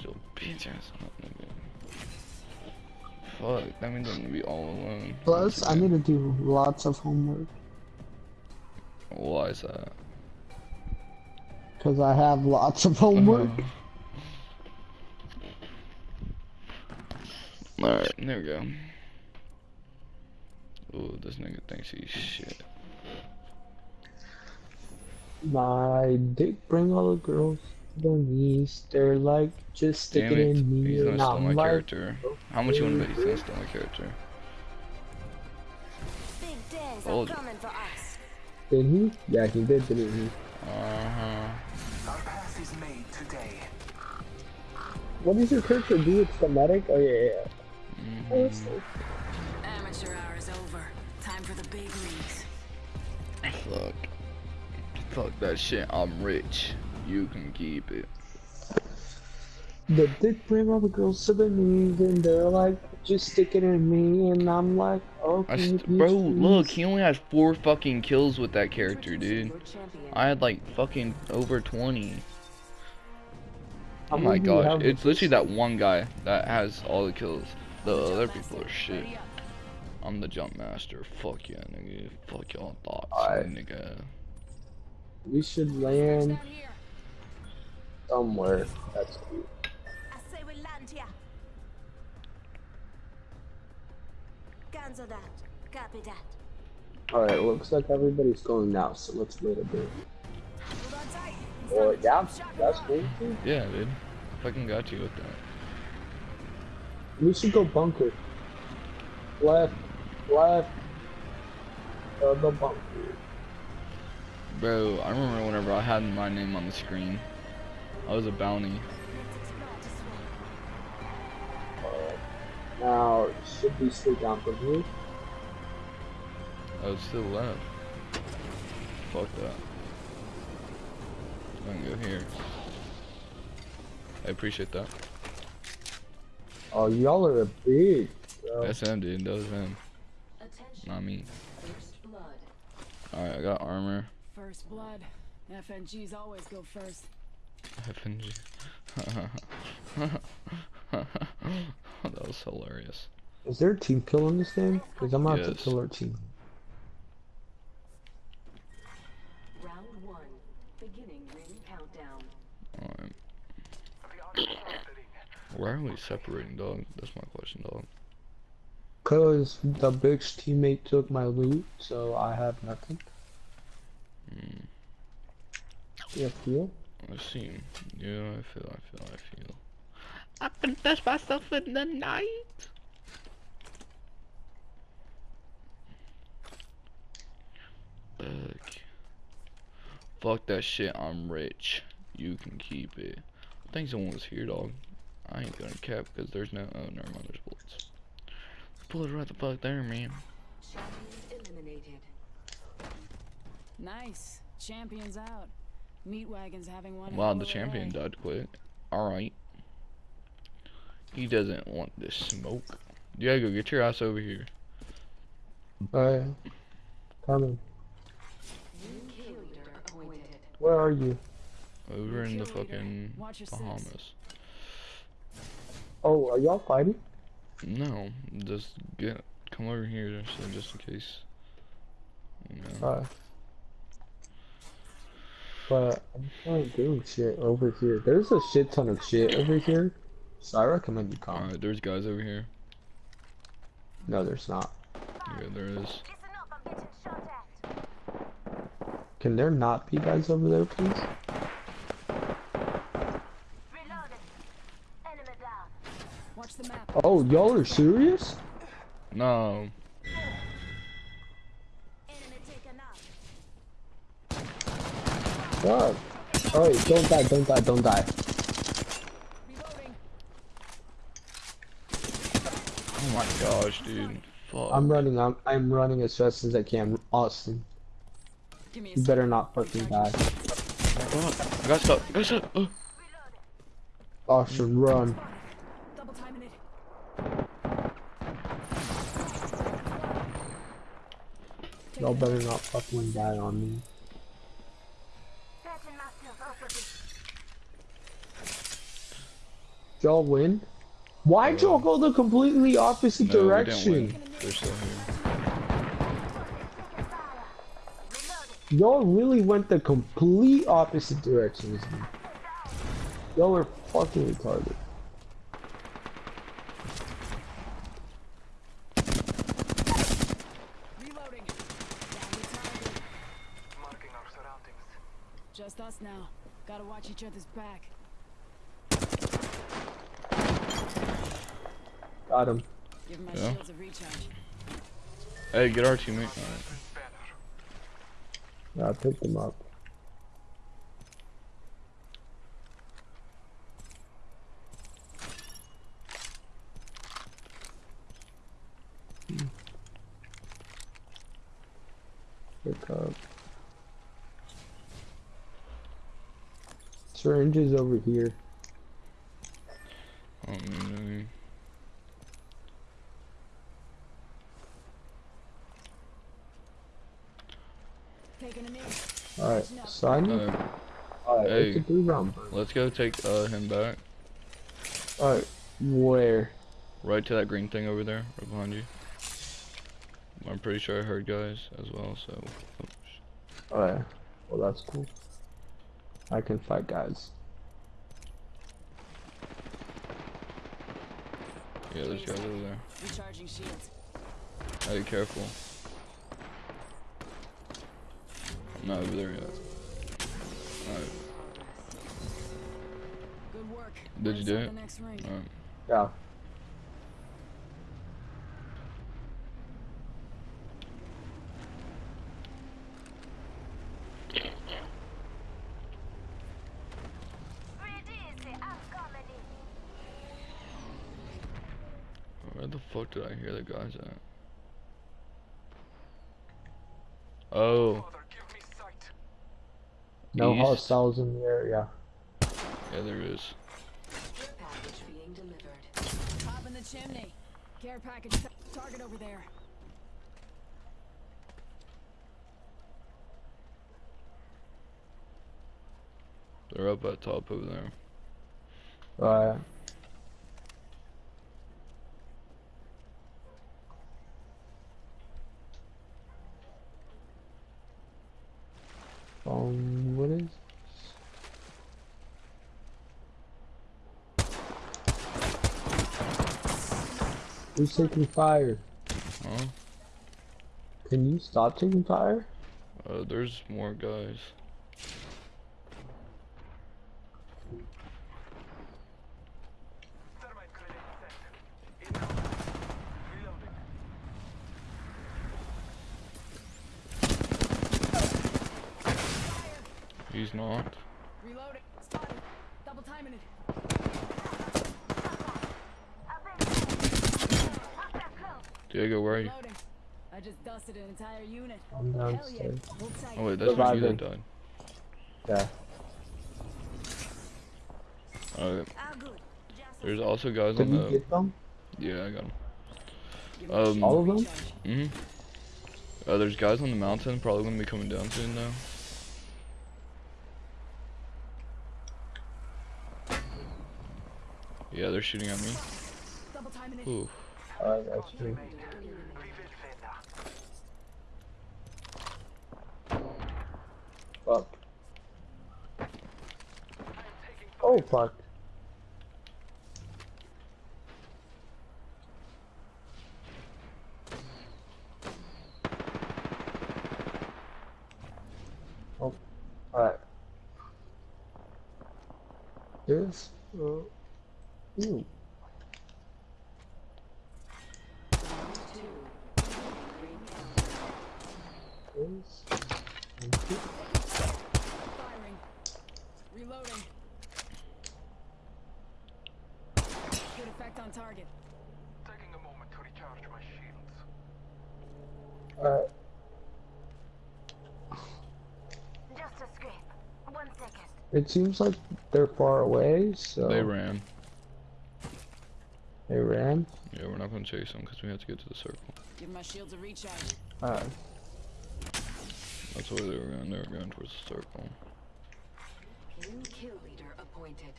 Your bitch ass up, nigga. Fuck, that means I'm gonna be all alone. Plus, I need to do lots of homework. Why is that? Because I have lots of uh-huh. homework. Alright, there we go. Ooh, this nigga thinks he's shit. My dick bring all the girls to their. They're like just sticking it, in me. he's gonna and steal my like, character. How much you wanna bet he's gonna steal my character? Big days are coming for us. Did he? Yeah, he did, didn't he? Uh-huh. Our path is made today. What does your character do? It's the medic? Oh, yeah, yeah, yeah. Mhm. Oh, it's Amateur hour is over. Time for the big leagues. Fuck. Fuck that shit, I'm rich. You can keep it. The dick bring all the girls to the knees, and they're like just sticking in me, and I'm like, oh, I okay. st- bitch, bro, look, he only has four fucking kills with that character, dude. I had like fucking over 20. Oh my gosh, it's literally that one guy that has all the kills. The other people are shit. I'm the jump master. Fuck yeah, nigga. Fuck y'all thoughts, Alright. nigga. We should land. Somewhere. That's cute. I say we land here. Guns are that. Copy that. Alright, looks like everybody's going now, so let's wait a bit. Hold on yeah, that's cool too. Yeah, dude. Fucking got you with that. We should go bunker. Left, left, uh, the bunker. Bro, I remember whenever I had my name on the screen. I was a bounty. Let's explore this way. Alright. Now, should we stay down from here? I was still left. Fuck that. I'm gonna go here. I appreciate that. Oh, y'all are a big, bro. That's him, dude. That was him. Attention, Not me. first blood. Alright, I got armor. First blood. FNGs always go first. FNG. that was hilarious. Is there a team kill in this game? Because I'm about to Yes. kill our team. Round one. Beginning ring countdown. Alright. The odds are flittering. Why are we separating, dog? That's my question, dog. Cause the bitch teammate took my loot, so I have nothing. Hmm. Yeah, feel? I see. Yeah, I feel, I feel, I feel. I can touch myself in the night. Fuck. Fuck that shit, I'm rich. You can keep it. I think someone was here, dog. I ain't gonna cap because there's no. Oh, never mind, there's bullets. Bullets right the fuck there, man. Champions eliminated. Nice. Champions out. Meat wagon's having one. Wow, the champion day. died quick. Alright. He doesn't want this smoke. Diego, get your ass over here. Alright. Coming. New kill leader appointed. Where are you? Over in the fucking Watch your six. Bahamas. Oh, are y'all fighting? No, just get come over here so just in case. You know. But I'm trying to do shit over here. There's a shit ton of shit over here. So I recommend you come. Alright, there's guys over here. No, there's not. Yeah, there is. Listen up, I'm getting shot at. Can there not be guys over there, please? Reloading. Enemy down. Watch the. Oh, y'all are serious? No. God. Alright, don't die, don't die, don't die. Oh my gosh, dude. Fuck. I'm running, I'm, I'm running as fast as I can. Austin, Give me you sec. better not fucking die. Fuck. I got stuck. I got stuck. Oh. Austin, run. Double timing it. Take Y'all better not fucking die on me. Setting myself up a bit. Y'all win? Why'd y'all go the completely opposite No, direction? win. They're still here. Y'all really went the complete opposite direction. Y'all are fucking retarded. Reloading. Down the target. Marking our surroundings. Just us now. Gotta watch each other's back. Got him. Give my Yeah. shields a recharge. Hey, get our teammate. Alright. Yeah, I picked him up. Pick up. Syringe is over here. Um, Taking a knee. Alright, son. uh, Alright, hey. it's a three round. let's go take uh, him back. Alright, where? Right to that green thing over there, right behind you. I'm pretty sure I heard guys as well, so. Alright, well that's cool. I can fight guys. Yeah, there's guys over there. Recharging shields. Hey, careful. I'm not over there yet. Alright, Good work. Did you do it? have The next ring. alright. Yeah. Where the fuck did I hear the guys at? Oh, Father, give me sight. No East. hostiles in the area. yeah, there is. Package being delivered. Top in the chimney. Care package. Target over there. They're up at top over there. Alright. Um, what is? Who's taking fire? Huh? Can you stop taking fire? Uh, there's more guys. He's not. Reloading. Spotted. Double timing it. Diego, where are you? I just dusted an entire unit. I'm Hell yeah. downstairs. Oh wait, that's not you that died. Yeah. Alright. There's also guys Did on you the. get them? Yeah, I got them. Um, All of them? recharge. Mhm. Uh, there's guys on the mountain, probably gonna be coming down soon though. Yeah, they're shooting at me. Ooh. True. Reveal vendor. Fuck. Oh, fuck. Oh, alright. This, uh, ooh. This, and this. Firing. Reloading. Good effect on target. taking a moment to recharge my shields. Alright. Just a scrape. One second. It seems like they're far away, so They ran. They ran. Yeah, we're not gonna chase them because we have to get to the circle. Give my shields a recharge. Alright. That's where they were going. They were going towards the circle. New kill leader appointed.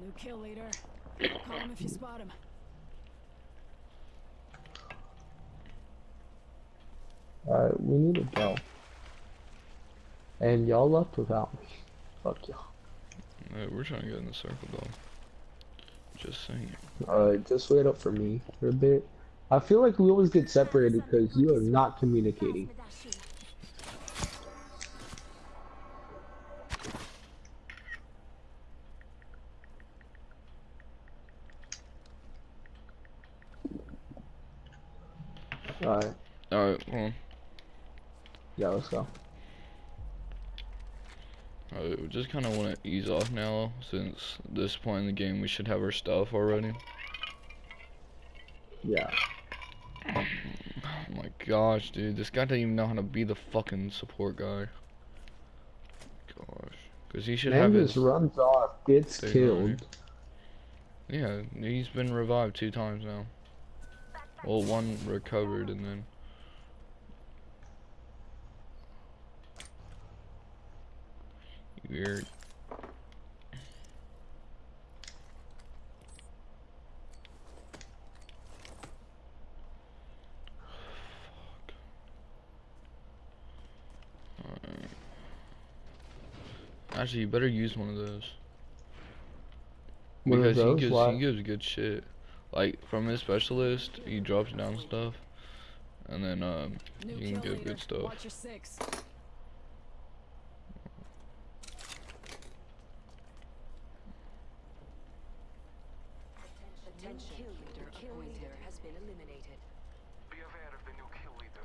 New kill leader. Call him if you spot him. Alright, we need to go. And y'all left without me. Fuck y'all. Alright, we're trying to get in the circle, though. Just saying. Alright, just wait up for me for a bit. I feel like we always get separated because you are not communicating. With that shield. Alright, Alright, hold on. Go. Alright, we just kind of want to ease off now, since this point in the game we should have our stuff already. Yeah. Oh my gosh, dude, this guy doesn't even know how to be the fucking support guy. Gosh, because he should Man have just his. runs off, gets killed. Yeah, he's been revived two times now. Well, one recovered and then. Weird. Alright. Actually, you better use one of those. One of Because those? he gives he gives good shit. Like from his specialist, he drops down stuff, and then um New you can kill get leader. good stuff. Watch your six. Attention, kill leader, kill leader has been eliminated. Be aware of the new kill leader.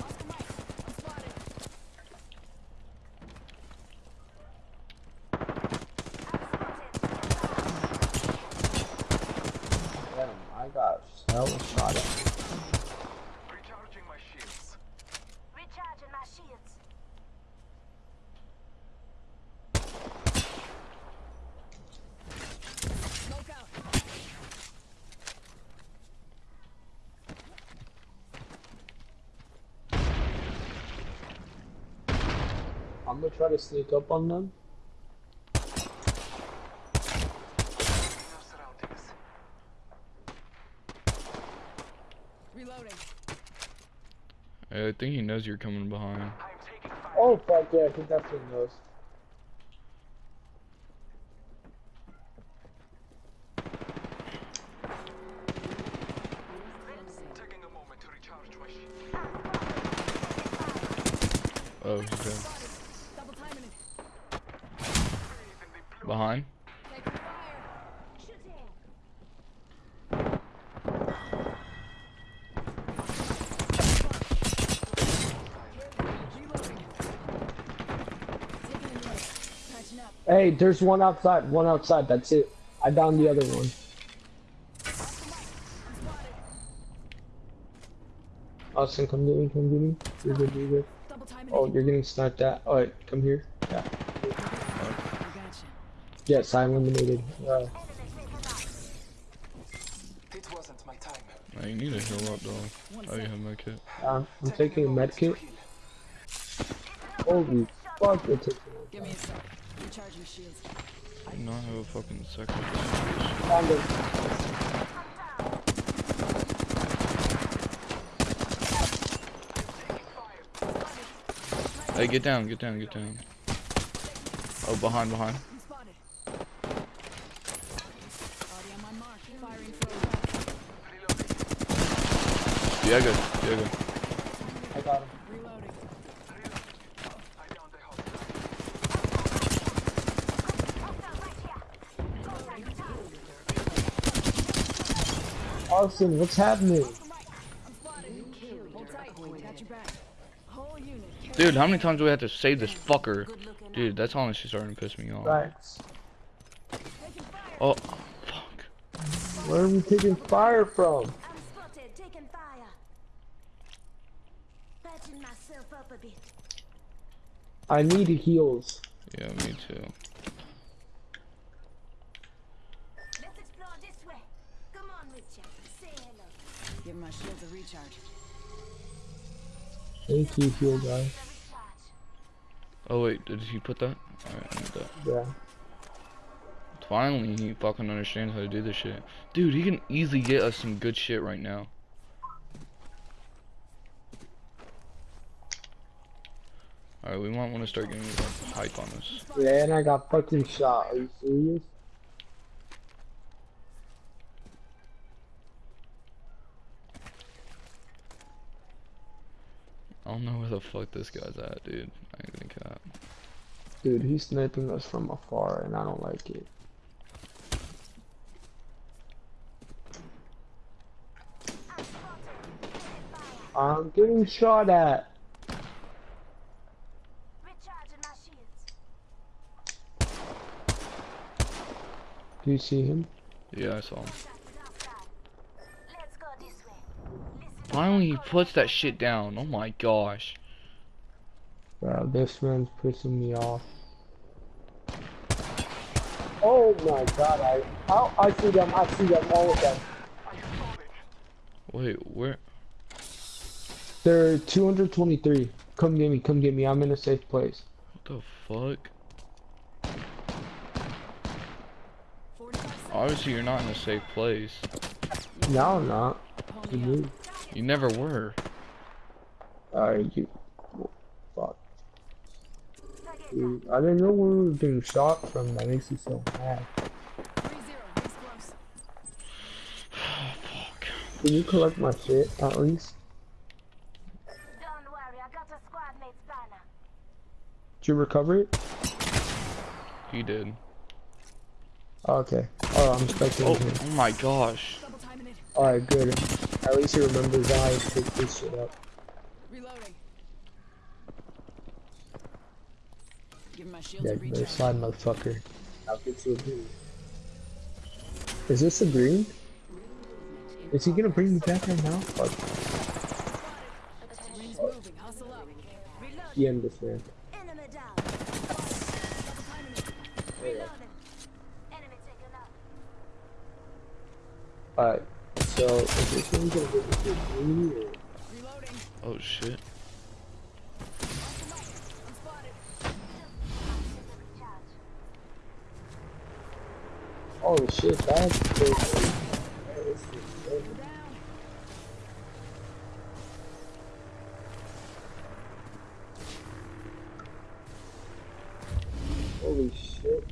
Oscar Mike, I'm spotted. Damn, I got hell shot at. Recharging my shields. Recharging my shields. Smoke out. I'm gonna try to sneak up on them. Reloading. I think he knows you're coming behind. I'm taking fire. Oh fuck yeah, I think that's what he knows. Taking a moment to recharge my shield. Oh, he's dead. Spotted. Double timing it. Bathe in the blue. Behind? Taking fire. Shooting. Reloading. Taking a minute. Patching up. Hey, there's one outside, one outside, that's it. I downed the other one. Oscar Mike, I'm spotted. Austin, come get me, come get me. You're good, you're good. Oh, you're getting sniped at. Alright, come here. Yeah. I gotcha. Yes, I eliminated. Uh, Enemy taken. It wasn't my time. Oh, need to heal up, dog. One Oh, you sec. have my kit. um, I'm taking a med kit. Holy fuck, it took Give me a sec. Recharging shields. I have a fucking second. Found him. Hey, get down, get down, get down. Oh, behind, behind. I'm spotted. Already on my mark. Firing for a weapon. Diego, Diego. I got him. Reloading. I downed the hostile. Austin, what's happening? I'm spotted. Hold tight. Got your back. Whole unit. carry Dude, how many times do we have to save this fucker? Dude, that's honestly starting to piss me off. Fire. Oh, fuck. Where are we taking fire from? I'm spotted, taking fire. Patching myself up a bit. I need heals. Yeah, me too. Let's explore this way. Come on, Richard. Say hello. Give my shields a recharge. Thank you, heal guy. Oh wait, did he put that? Alright, I need that. Yeah. Finally, he fucking understands how to do this shit. Dude, he can easily get us some good shit right now. Alright, we might want to start getting like, hype on this. Yeah, and I got fucking shot. Are you serious? I don't know where the fuck this guy's at, dude. I ain't gonna cap. Dude, he's sniping us from afar, and I don't like it. I'm getting shot at. Recharging my shields. Do you see him? Yeah, I saw him. Finally, he puts that shit down. Oh my gosh. Bro, this man's pissing me off. Oh my god, I how I see them, I see them, all of them. Wait, where? They're 223. Come get me, come get me. I'm in a safe place. What the fuck? Obviously, you're not in a safe place. No, I'm not. You Pony up. move. You never were. Alright, you. Fuck. Dude, I didn't know where we were getting shot from. That makes me so mad. 3-0. He's close. Fuck. Can you collect my shit at least? Don't worry, I got a squad mate's banner. Did you recover it? He did. Oh, okay. Oh, I'm expecting Oh, oh my gosh. Double timing it. Alright, good. At least he remembers how to pick this shit up. Reloading. Give my shields Yeah, a no recharge. slide, motherfucker. I'll get you a green. Is this a green? Is he gonna bring me back right now? Fuck. Ring's moving. Hustle up. Yeah, I'm this man. Enemy down. Double timing it. Reloading. Enemy taken out. Alright, so is this one gonna me or? Reloading. Oh shit. I'm spotted. Recharge. Oh shit, that's crazy. Holy shit.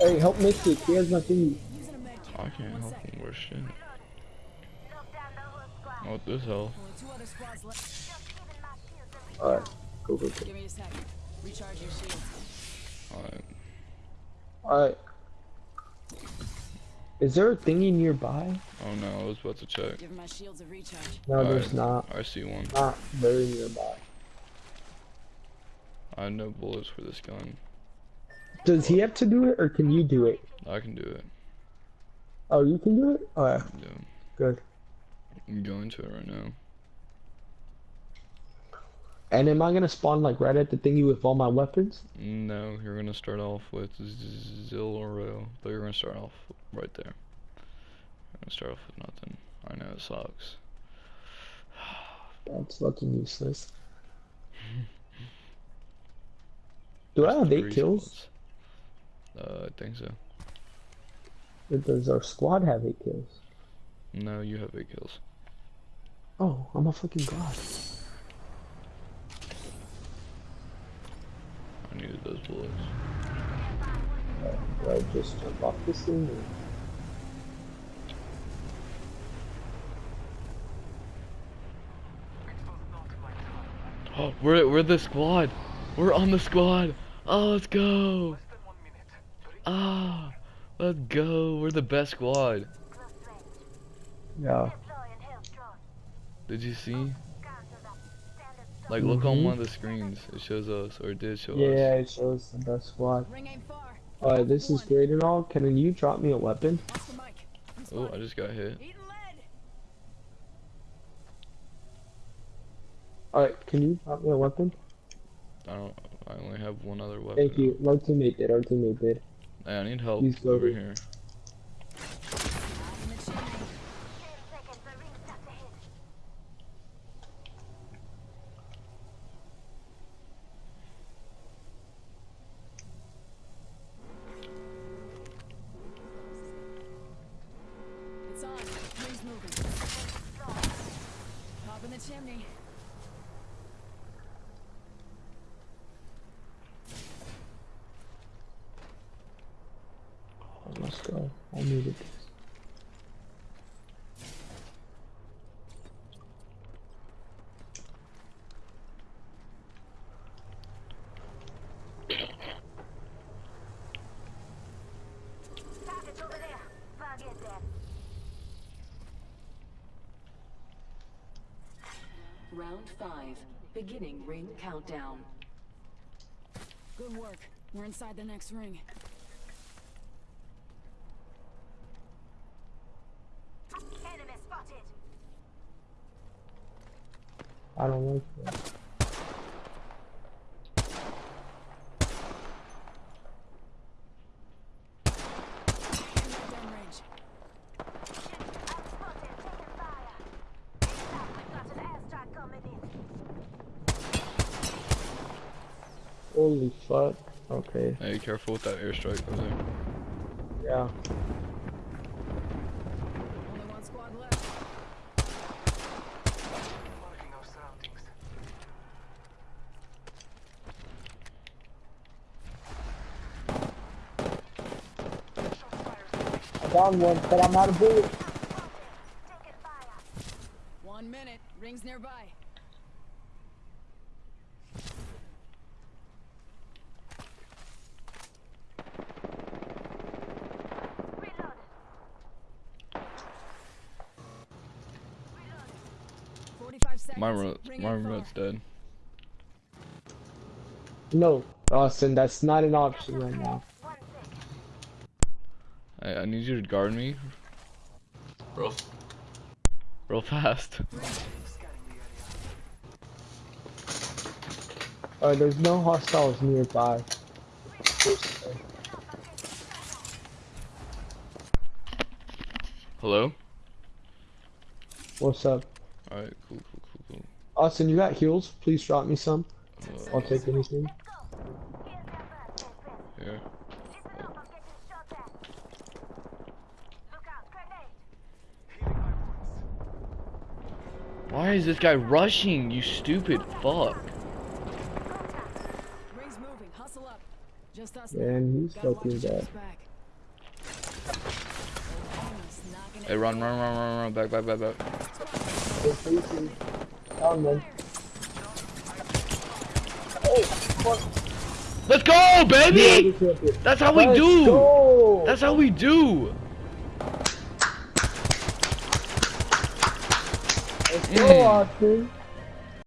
Hey, help Mystic, he has my thingy. Using a med kit. I can't One help second. him worse shit. Look down the whole squad. What this hell? Only two other squads left. Just giving my shields a recharge. Alright, go, go, go. Give me a second. Recharge your shields. Alright. Alright. Is there a thingy nearby? Oh no, I was about to check. Give my shields a recharge. No, there's Alright, not. I see one. Not very nearby. I have no bullets for this gun. Does he have to do it, or can you do it? I can do it. Oh, you can do it? Oh, Yeah. good. I'm going to it right now. And am I gonna spawn like right at the thingy with all my weapons? No, you're gonna start off with Z- Zilro, but you're gonna start off right there. You're gonna start off with nothing. I know it sucks. That's fucking useless. Do I have eight kills? spots. Uh, I think so. Does our squad have eight kills? No, you have eight kills. Oh, I'm a fucking god. I needed those bullets. Do I just jump off this thing? Or... It was not my time. Oh, we're we're the squad. We're on the squad. Oh, let's go. Less than one minute. Ah, let's go. We're the best squad. Yeah. Deploying health drone. Did you see? Counter that. Standard stop. Like, look on Mhm. one of the screens. It shows us, or it did show Yeah, us. Yeah, it shows the best squad. Ring ain't far. Alright, this is great and all. Can you drop me a weapon? Oscar Mike. I'm Oh, I just got hit. Lead. Alright, can you drop me a weapon? I don't. I only have one other weapon. Thank you. Our teammate did. Our teammate did. Hey, I need help He's over here. Let's go. I needed this. Target's over there. Target there. Round five. Beginning ring countdown. Good work. We're inside the next ring. I don't like that. Down range. Shit, I'm spotted. Taking fire. Inside, we've got an airstrike coming in. Holy fuck. Okay. Hey, careful with that airstrike over there. Yeah. Only one squad left. Marking our surroundings. Shots fired. I found one, but I'm out of bullets. One minute. Rings nearby. Reload. Forty-five seconds. My remote, my in remote's dead. No, Austin, that's not an option right now. One sec. Hey, I need you to guard me. Real, real fast. Scanning the area. Uh, there's no hostiles nearby. Hello? What's up? Alright, cool, cool, cool, cool. Austin, you got heals? Please drop me some. Uh, I'll take anything. Here's your first aid, here. Listen up, I'm getting shot at. Look out, grenade. Healing my wounds. Why is this guy rushing, you stupid fuck? Rings moving. Hustle up. Just us. Man, now. he's Gotta watch fucking each bad. other's back. Almost knocking it Hey, run, run, run, run, run, back, back, back, back. They're facing- Found. Let's go, baby! That's how we do! That's how we do! Let's go, Mm. Austin.